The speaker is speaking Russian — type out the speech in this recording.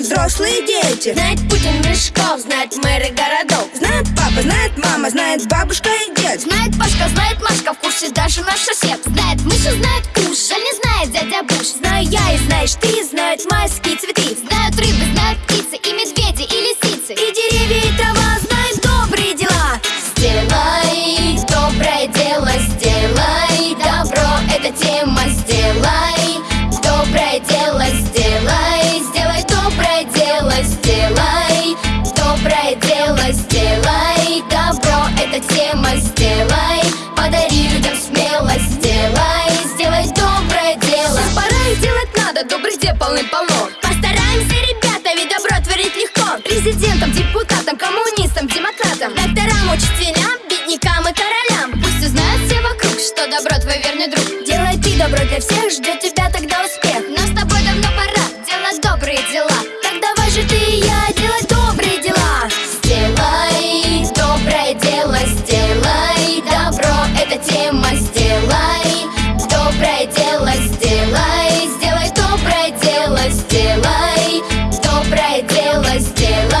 взрослые дети. Знает Путин Мешков, знает мэры городов. Знает папа, знает мама, знает бабушка и дед. Знает Пашка, знает Машка, в курсе даже наш сосед. Знает Миша, знает Куш, а не знает дядя Буш Знаю я и знаешь ты, знают майские цветы. Знают рыбы, знают птицы и медведи сделай, сделай доброе дело. Пора и делать надо, добрых дел полным-полно Постараемся, ребята, ведь добро творить легко. Президентам, депутатам, коммунистам, демократам Докторам, учителям, беднякам и королям. Пусть узнают все вокруг, что добро твой верный друг. Делай ты добро для всех, ждет тебя тогда успех was still